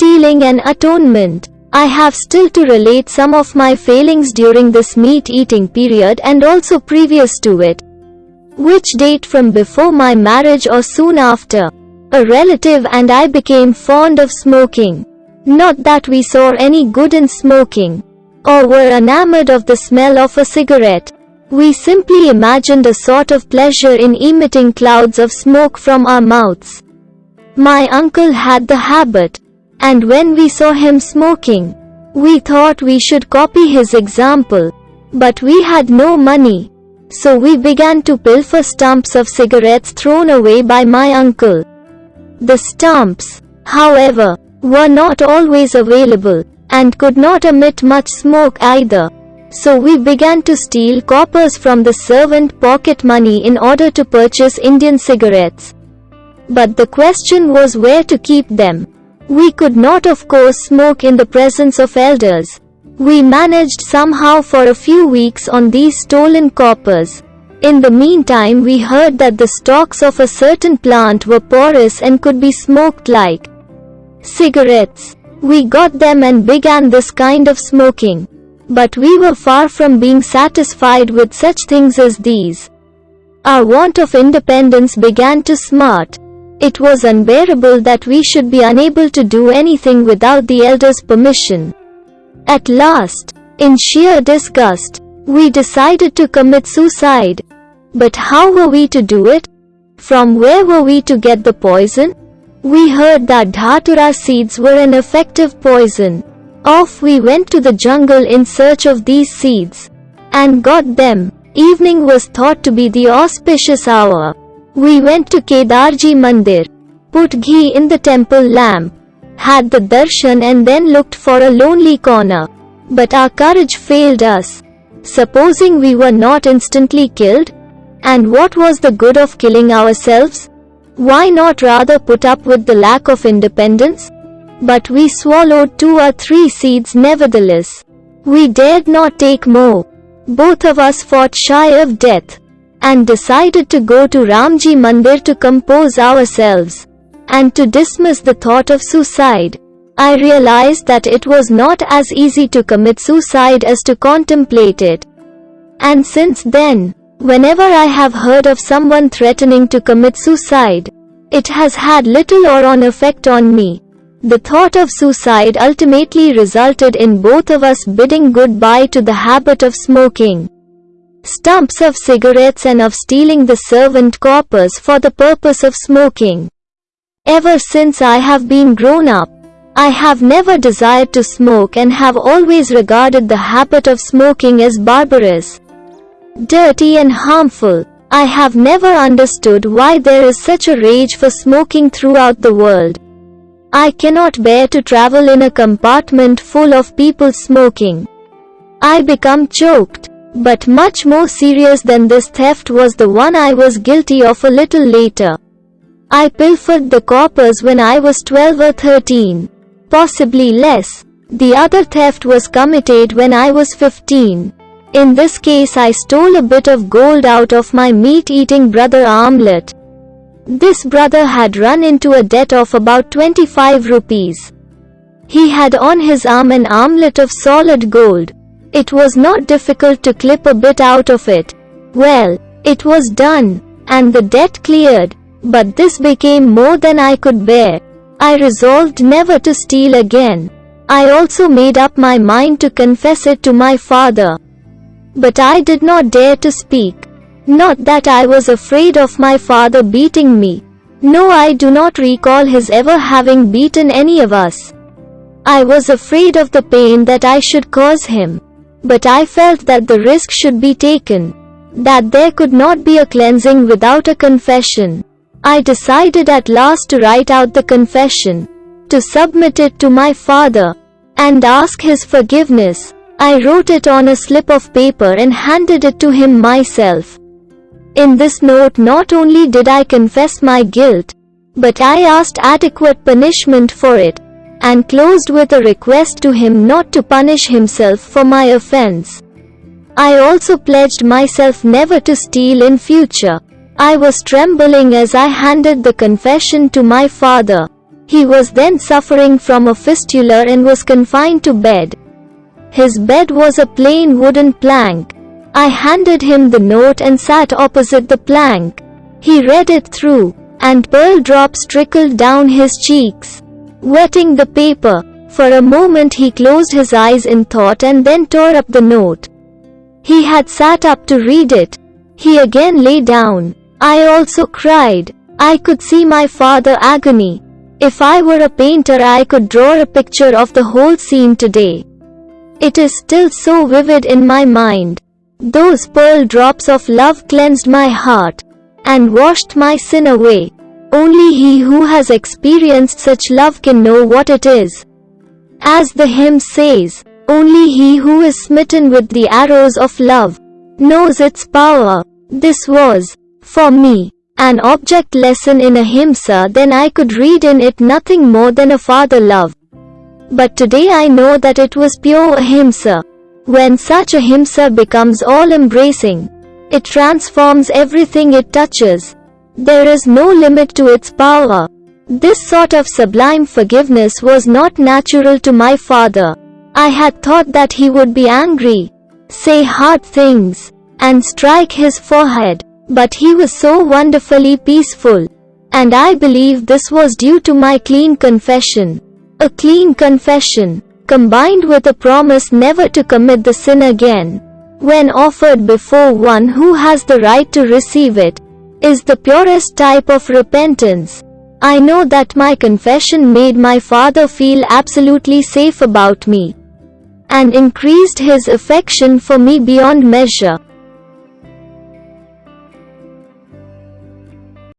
Stealing and atonement. I have still to relate some of my failings during this meat eating period and also previous to it. Which date from before my marriage or soon after. A relative and I became fond of smoking. Not that we saw any good in smoking, or were enamored of the smell of a cigarette. We simply imagined a sort of pleasure in emitting clouds of smoke from our mouths. My uncle had the habit, and when we saw him smoking, we thought we should copy his example. But we had no money. So we began to pilfer stumps of cigarettes thrown away by my uncle. The stumps, however, were not always available, and could not emit much smoke either. So we began to steal coppers from the servant pocket money in order to purchase Indian cigarettes. But the question was where to keep them. We could not of course smoke in the presence of elders. We managed somehow for a few weeks on these stolen coppers. In the meantime we heard that the stalks of a certain plant were porous and could be smoked like cigarettes. We got them and began this kind of smoking. But we were far from being satisfied with such things as these. Our want of independence began to smart. It was unbearable that we should be unable to do anything without the elders' permission. At last, in sheer disgust, we decided to commit suicide. But how were we to do it? From where were we to get the poison? We heard that dhatura seeds were an effective poison. Off we went to the jungle in search of these seeds. And got them. Evening was thought to be the auspicious hour. We went to Kedarji Mandir, put ghee in the temple lamp, had the darshan and then looked for a lonely corner. But our courage failed us. Supposing we were not instantly killed? And what was the good of killing ourselves? Why not rather put up with the lack of independence? But we swallowed two or three seeds nevertheless. We dared not take more. Both of us fought shy of death and decided to go to Ramji Mandir to compose ourselves and to dismiss the thought of suicide. I realized that it was not as easy to commit suicide as to contemplate it. And since then, Whenever I have heard of someone threatening to commit suicide, it has had little or on effect on me. The thought of suicide ultimately resulted in both of us bidding goodbye to the habit of smoking. Stumps of cigarettes and of stealing the servant coppers for the purpose of smoking. Ever since I have been grown up, I have never desired to smoke and have always regarded the habit of smoking as barbarous dirty and harmful. I have never understood why there is such a rage for smoking throughout the world. I cannot bear to travel in a compartment full of people smoking. I become choked. But much more serious than this theft was the one I was guilty of a little later. I pilfered the coppers when I was 12 or 13. Possibly less. The other theft was committed when I was 15. In this case I stole a bit of gold out of my meat-eating brother Armlet. This brother had run into a debt of about 25 rupees. He had on his arm an armlet of solid gold. It was not difficult to clip a bit out of it. Well, it was done, and the debt cleared. But this became more than I could bear. I resolved never to steal again. I also made up my mind to confess it to my father. But I did not dare to speak. Not that I was afraid of my father beating me. No I do not recall his ever having beaten any of us. I was afraid of the pain that I should cause him. But I felt that the risk should be taken. That there could not be a cleansing without a confession. I decided at last to write out the confession. To submit it to my father. And ask his forgiveness. I wrote it on a slip of paper and handed it to him myself. In this note not only did I confess my guilt, but I asked adequate punishment for it, and closed with a request to him not to punish himself for my offense. I also pledged myself never to steal in future. I was trembling as I handed the confession to my father. He was then suffering from a fistula and was confined to bed. His bed was a plain wooden plank. I handed him the note and sat opposite the plank. He read it through, and pearl drops trickled down his cheeks, wetting the paper. For a moment he closed his eyes in thought and then tore up the note. He had sat up to read it. He again lay down. I also cried. I could see my father agony. If I were a painter I could draw a picture of the whole scene today. It is still so vivid in my mind. Those pearl drops of love cleansed my heart and washed my sin away. Only he who has experienced such love can know what it is. As the hymn says, only he who is smitten with the arrows of love knows its power. This was, for me, an object lesson in ahimsa then I could read in it nothing more than a father love. But today I know that it was pure ahimsa. When such ahimsa becomes all-embracing, it transforms everything it touches. There is no limit to its power. This sort of sublime forgiveness was not natural to my father. I had thought that he would be angry, say hard things, and strike his forehead. But he was so wonderfully peaceful. And I believe this was due to my clean confession. A clean confession, combined with a promise never to commit the sin again, when offered before one who has the right to receive it, is the purest type of repentance. I know that my confession made my father feel absolutely safe about me and increased his affection for me beyond measure.